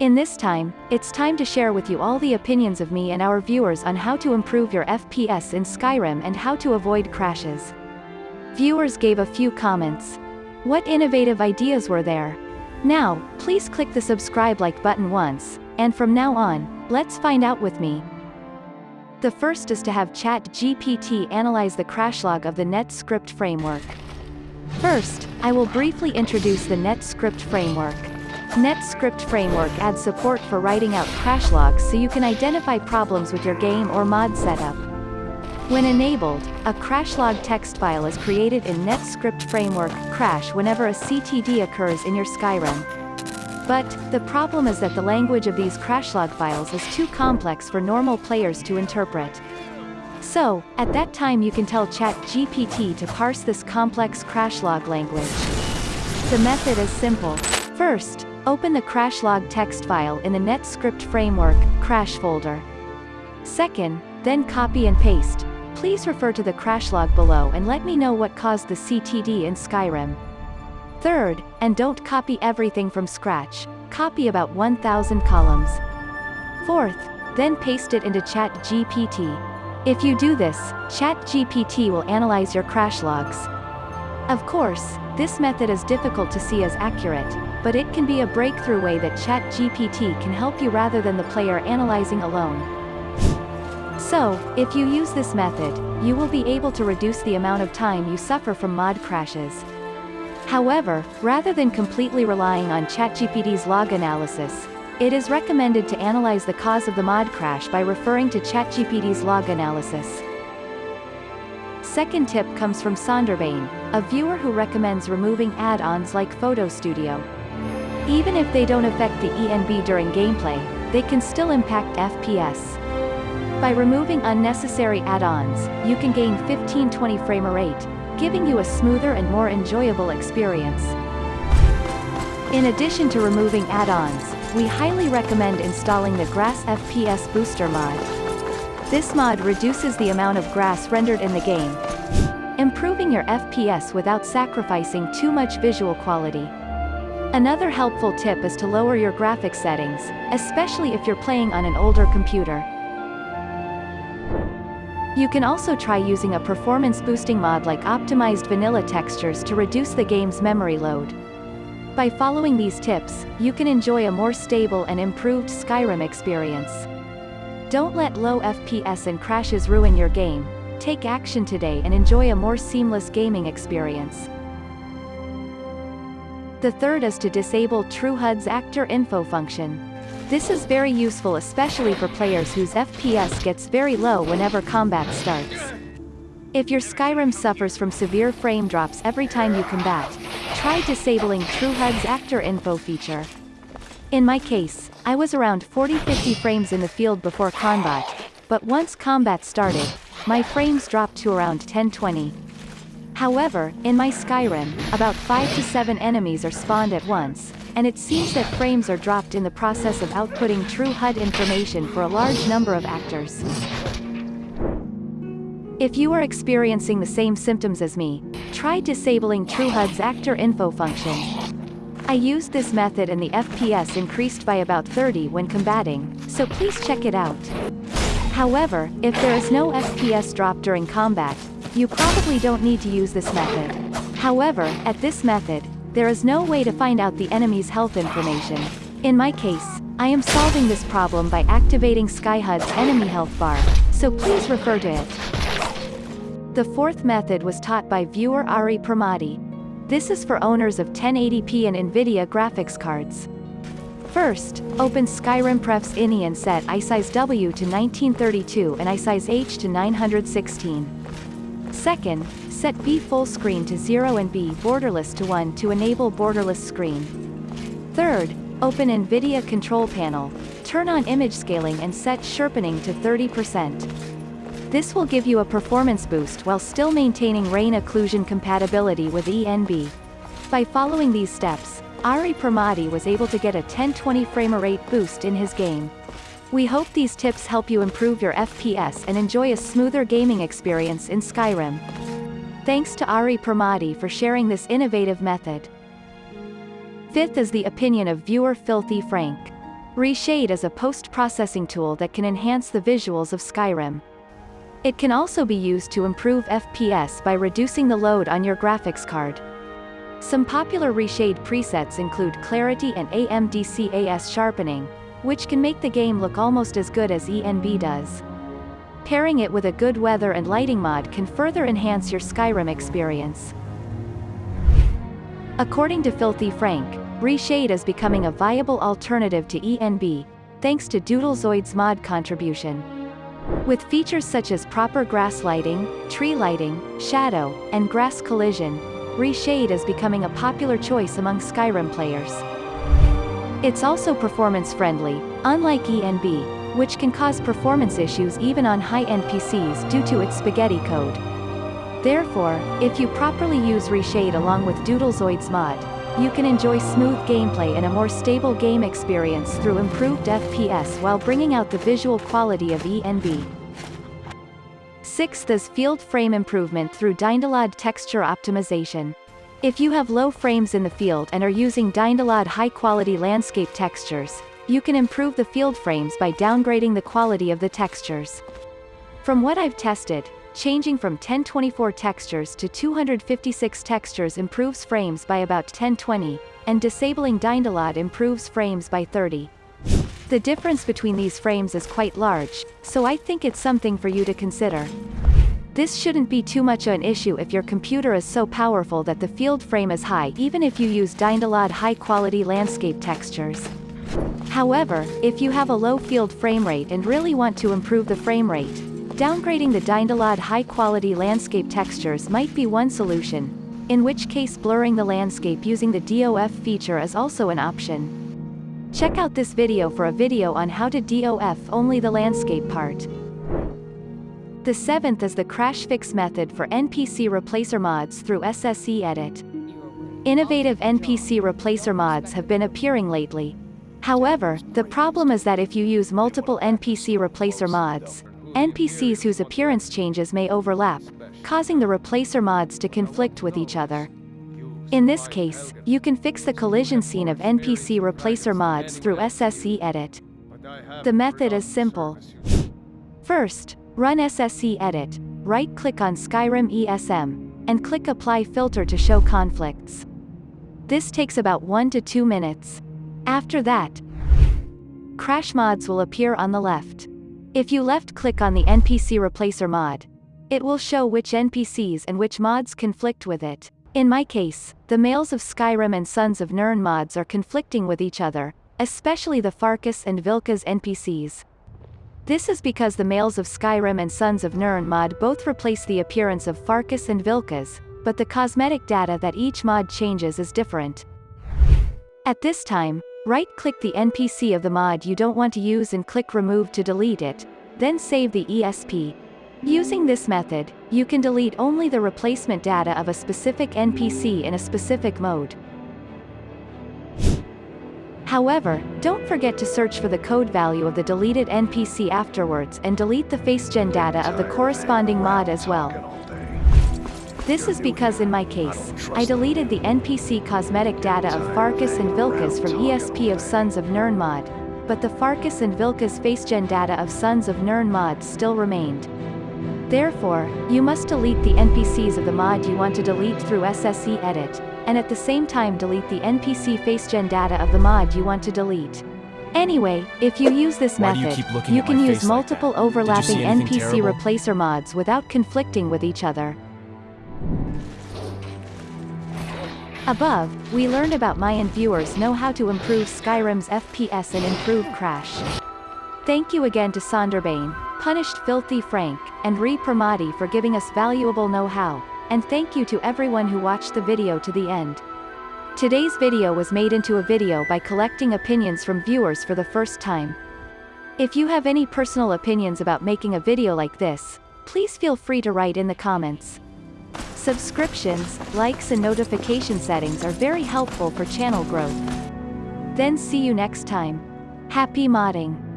In this time, it's time to share with you all the opinions of me and our viewers on how to improve your FPS in Skyrim and how to avoid crashes. Viewers gave a few comments. What innovative ideas were there? Now, please click the subscribe like button once, and from now on, let's find out with me. The first is to have ChatGPT analyze the crash log of the NetScript framework. First, I will briefly introduce the NetScript framework. NetScript framework adds support for writing out crash logs so you can identify problems with your game or mod setup. When enabled, a crash log text file is created in NetScript framework crash whenever a CTD occurs in your Skyrim. But, the problem is that the language of these crash log files is too complex for normal players to interpret. So, at that time you can tell ChatGPT to parse this complex crash log language. The method is simple. First, open the crash log text file in the NetScript framework crash folder. Second, then copy and paste. Please refer to the crash log below and let me know what caused the CTD in Skyrim. Third, and don't copy everything from scratch, copy about 1000 columns. Fourth, then paste it into ChatGPT. If you do this, ChatGPT will analyze your crash logs. Of course, this method is difficult to see as accurate, but it can be a breakthrough way that ChatGPT can help you rather than the player analyzing alone. So, if you use this method, you will be able to reduce the amount of time you suffer from mod crashes. However, rather than completely relying on ChatGPT's log analysis, it is recommended to analyze the cause of the mod crash by referring to ChatGPT's log analysis. Second tip comes from Sonderbane, a viewer who recommends removing add-ons like Photo Studio. Even if they don't affect the ENB during gameplay, they can still impact FPS. By removing unnecessary add-ons, you can gain 15-20 frame rate, giving you a smoother and more enjoyable experience. In addition to removing add-ons, we highly recommend installing the Grass FPS Booster mod. This mod reduces the amount of grass rendered in the game, improving your FPS without sacrificing too much visual quality. Another helpful tip is to lower your graphics settings, especially if you're playing on an older computer. You can also try using a performance-boosting mod like optimized vanilla textures to reduce the game's memory load. By following these tips, you can enjoy a more stable and improved Skyrim experience. Don't let low FPS and crashes ruin your game, take action today and enjoy a more seamless gaming experience. The third is to disable TrueHUD's Actor Info function. This is very useful especially for players whose FPS gets very low whenever combat starts. If your Skyrim suffers from severe frame drops every time you combat, try disabling TrueHUD's Actor Info feature. In my case, I was around 40-50 frames in the field before combat, but once combat started, my frames dropped to around 1020. However, in my Skyrim, about 5 to 7 enemies are spawned at once, and it seems that frames are dropped in the process of outputting true HUD information for a large number of actors. If you are experiencing the same symptoms as me, try disabling TrueHUD's Actor Info function. I used this method and the FPS increased by about 30 when combating, so please check it out. However, if there is no FPS drop during combat, you probably don't need to use this method. However, at this method, there is no way to find out the enemy's health information. In my case, I am solving this problem by activating Skyhud's enemy health bar, so please refer to it. The fourth method was taught by viewer Ari Pramati. This is for owners of 1080p and NVIDIA graphics cards. First, open Skyrim Pref's INI and set iSize W to 1932 and iSize H to 916. Second, Set B full screen to 0 and B borderless to 1 to enable borderless screen. Third, open NVIDIA Control Panel, turn on image scaling and set sharpening to 30%. This will give you a performance boost while still maintaining rain occlusion compatibility with ENB. By following these steps, Ari Pramati was able to get a 1020 frame rate boost in his game. We hope these tips help you improve your FPS and enjoy a smoother gaming experience in Skyrim. Thanks to Ari Pramati for sharing this innovative method. Fifth is the opinion of viewer Filthy Frank. Reshade is a post-processing tool that can enhance the visuals of Skyrim. It can also be used to improve FPS by reducing the load on your graphics card. Some popular reshade presets include clarity and AMDCAS sharpening, which can make the game look almost as good as ENB does. Pairing it with a good weather and lighting mod can further enhance your Skyrim experience. According to Filthy Frank, Reshade is becoming a viable alternative to ENB, thanks to Doodlezoid's mod contribution. With features such as proper grass lighting, tree lighting, shadow, and grass collision, Reshade is becoming a popular choice among Skyrim players. It's also performance-friendly, unlike ENB, which can cause performance issues even on high-end PCs due to its spaghetti code. Therefore, if you properly use Reshade along with Doodlezoid's mod, you can enjoy smooth gameplay and a more stable game experience through improved FPS while bringing out the visual quality of ENB. Sixth is field frame improvement through Dynalad texture optimization. If you have low frames in the field and are using Dynalad high-quality landscape textures, you can improve the field frames by downgrading the quality of the textures. From what I've tested, changing from 1024 textures to 256 textures improves frames by about 1020, and disabling Dynalad improves frames by 30. The difference between these frames is quite large, so I think it's something for you to consider. This shouldn't be too much of an issue if your computer is so powerful that the field frame is high even if you use Dynalad high-quality landscape textures. However, if you have a low field frame rate and really want to improve the frame rate, downgrading the Dynalad high-quality landscape textures might be one solution, in which case blurring the landscape using the DOF feature is also an option. Check out this video for a video on how to DOF only the landscape part. The seventh is the crash fix method for NPC replacer mods through SSE Edit. Innovative NPC replacer mods have been appearing lately, However, the problem is that if you use multiple NPC replacer mods, NPCs whose appearance changes may overlap, causing the replacer mods to conflict with each other. In this case, you can fix the collision scene of NPC replacer mods through SSE Edit. The method is simple. First, run SSE Edit, right-click on Skyrim ESM, and click Apply Filter to show conflicts. This takes about 1 to 2 minutes. After that, crash mods will appear on the left. If you left-click on the NPC replacer mod, it will show which NPCs and which mods conflict with it. In my case, the males of Skyrim and Sons of Nirn mods are conflicting with each other, especially the Farkas and Vilkas NPCs. This is because the males of Skyrim and Sons of Nirn mod both replace the appearance of Farkas and Vilkas, but the cosmetic data that each mod changes is different. At this time, Right-click the NPC of the mod you don't want to use and click Remove to delete it, then save the ESP. Using this method, you can delete only the replacement data of a specific NPC in a specific mode. However, don't forget to search for the code value of the deleted NPC afterwards and delete the facegen data of the corresponding mod as well. This is because in my case, I deleted the NPC cosmetic data of Farkas and Vilkas from ESP of Sons of Nirn mod, but the Farkas and Vilkas facegen data of Sons of Nirn mod still remained. Therefore, you must delete the NPCs of the mod you want to delete through SSE edit, and at the same time delete the NPC facegen data of the mod you want to delete. Anyway, if you use this Why method, you, you can use like multiple overlapping NPC terrible? replacer mods without conflicting with each other. Above, we learned about Mayan viewers know how to improve Skyrim's FPS and improve Crash. Thank you again to Sonderbane, Punished Filthy Frank, and Ari Pramati for giving us valuable know-how, and thank you to everyone who watched the video to the end. Today's video was made into a video by collecting opinions from viewers for the first time. If you have any personal opinions about making a video like this, please feel free to write in the comments. Subscriptions, likes and notification settings are very helpful for channel growth. Then see you next time. Happy modding!